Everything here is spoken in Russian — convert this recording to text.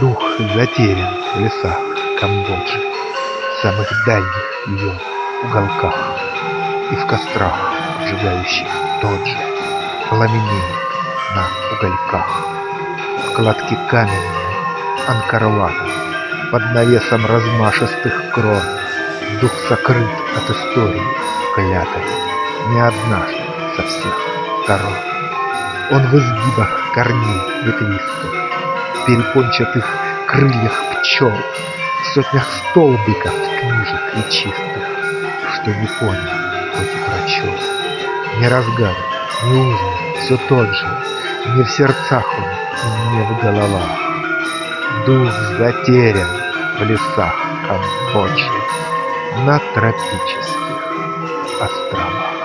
Дух затерян в лесах Камбоджи, В самых дальних ее уголках, И в кострах, сжигающих тот же, Пламенеет на угольках. В кладке каменной Анкарлата Под навесом размашистых крон Дух сокрыт от истории клятой Не однажды со всех сторон. Он в изгибах корней ветвистых, перепончатых крыльях пчел, В сотнях столбиков книжек и чистых, Что не понял, хоть и прочел. Не разгадан, не узнан, все тот же, Не в сердцах он, не в головах. Дух затерян в лесах Камбоджи На тропических островах.